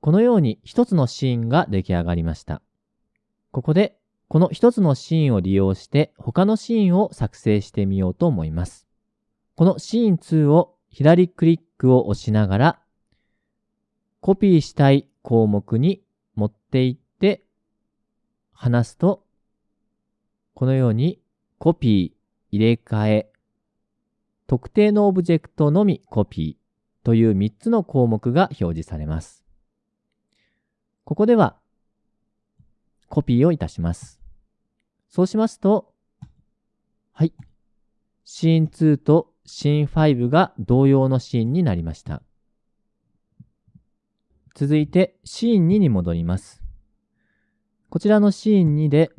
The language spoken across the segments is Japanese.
このように一つのシーンが出来上がりました。ここで、この一つのシーンを利用して他のシーンを作成してみようと思います。このシーン2を左クリックを押しながら、コピーしたい項目に持っていって離すと、このようにコピー、入れ替え、特定のオブジェクトのみコピーという3つの項目が表示されます。ここではコピーをいたします。そうしますと、はい。シーン2とシーン5が同様のシーンになりました。続いてシーン2に戻ります。こちらのシーン2で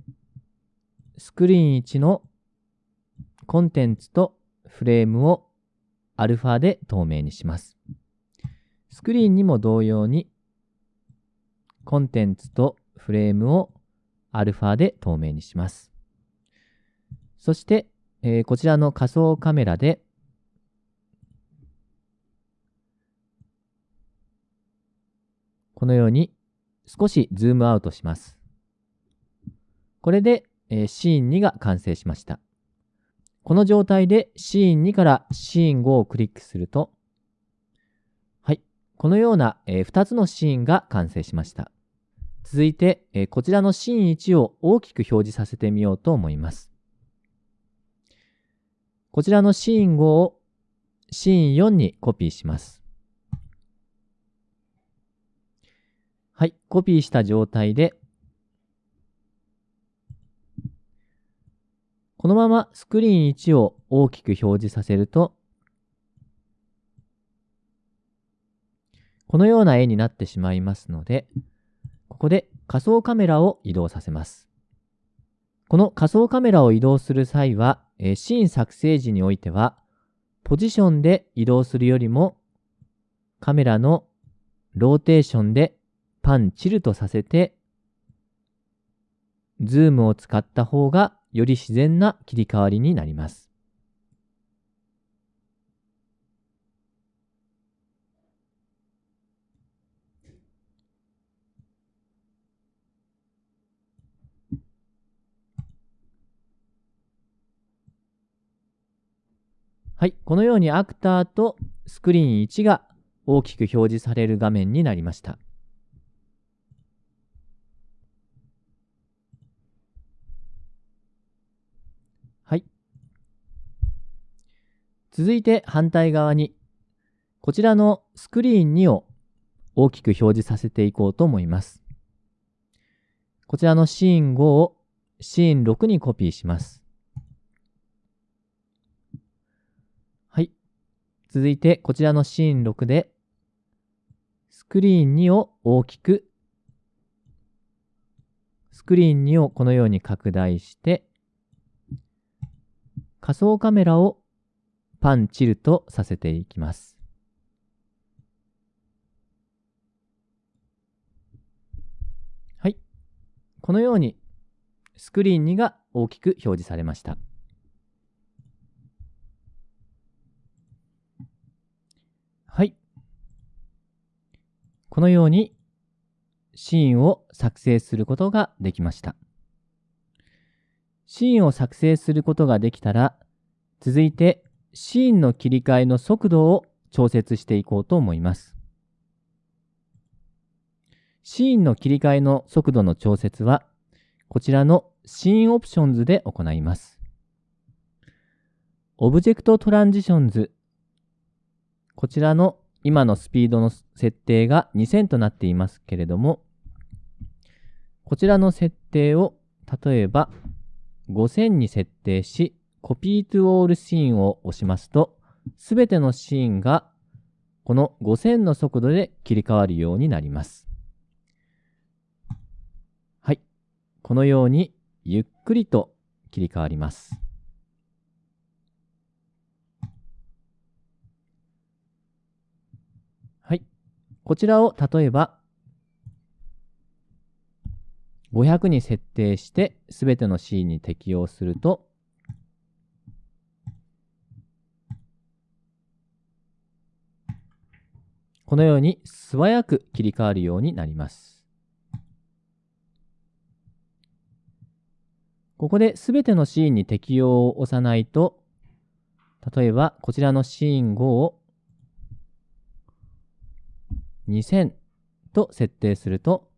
スクリーン1のコンテンツとフレームをアルファで透明にします。スクリーンにも同様にコンテンツとフレームをアルファで透明にします。そして、えー、こちらの仮想カメラでこのように少しズームアウトします。これで、えー、シーン2が完成しました。この状態でシーン2からシーン5をクリックすると、はい、このような、えー、2つのシーンが完成しました。続いて、え、こちらのシーン1を大きく表示させてみようと思います。こちらのシーン5をシーン4にコピーします。はい、コピーした状態で、このままスクリーン1を大きく表示させると、このような絵になってしまいますので、ここで仮想カメラを移動させます。この仮想カメラを移動する際は、えシーン作成時においては、ポジションで移動するよりも、カメラのローテーションでパンチルトさせて、ズームを使った方がより自然な切り替わりになります。はい。このようにアクターとスクリーン1が大きく表示される画面になりました。はい。続いて反対側に、こちらのスクリーン2を大きく表示させていこうと思います。こちらのシーン5をシーン6にコピーします。続いてこちらのシーン6でスクリーン2を大きくスクリーン2をこのように拡大して仮想カメラをパンチルとさせていきます。はい。このようにスクリーン2が大きく表示されました。このようにシーンを作成することができました。シーンを作成することができたら、続いてシーンの切り替えの速度を調節していこうと思います。シーンの切り替えの速度の調節は、こちらの Scene Options で行います。 Object Transitions。こちらの今のスピードの設定が2000となっていますけれども、こちらの設定を例えば5000に設定し、 Copy to All Scene を押しますと、すべてのシーンがこの5000の速度で切り替わるようになります。はい。このようにゆっくりと切り替わります。こちらを例えば500に設定してすべての C に適用するとこのように素早く切り替わるようになります。ここで全てのシーンに適用を押さないと、例えばこちらのシーン5を2000と設定すると、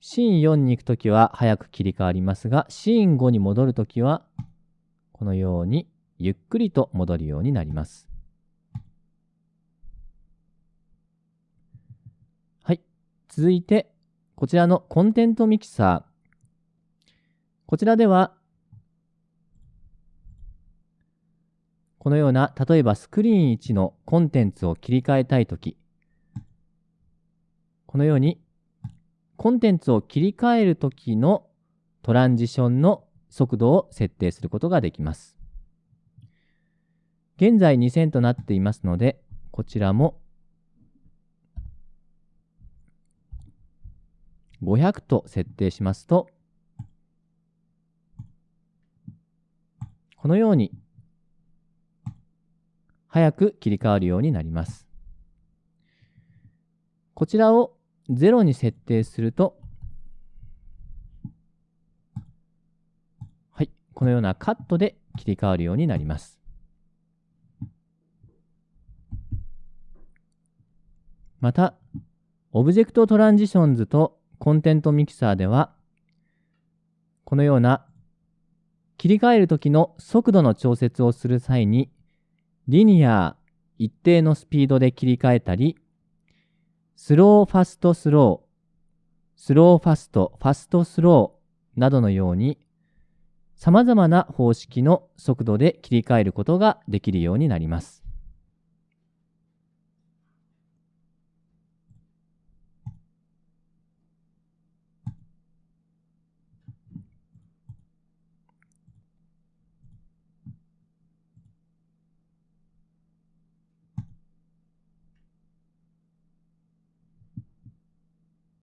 シーン4に行くときは早く切り替わりますが、シーン5に戻るときは、このようにゆっくりと戻るようになります。はい。続いて、こちらのコンテントミキサー。こちらでは、このような、例えばスクリーン1のコンテンツを切り替えたいとき、このようにコンテンツを切り替えるときのトランジションの速度を設定することができます。現在2000となっていますので、こちらも500と設定しますと、このように早く切り替わるようになります。こちらを0に設定すると、はい、このようなカットで切り替わるようになります。また、 Object Transitions と Content Mixer では、このような切り替えるときの速度の調節をする際に、Linear 一定のスピードで切り替えたり、 Slow Fast Slow、Slow Fast、Fast Slow などのように、様々な方式の速度で切り替えることができるようになります。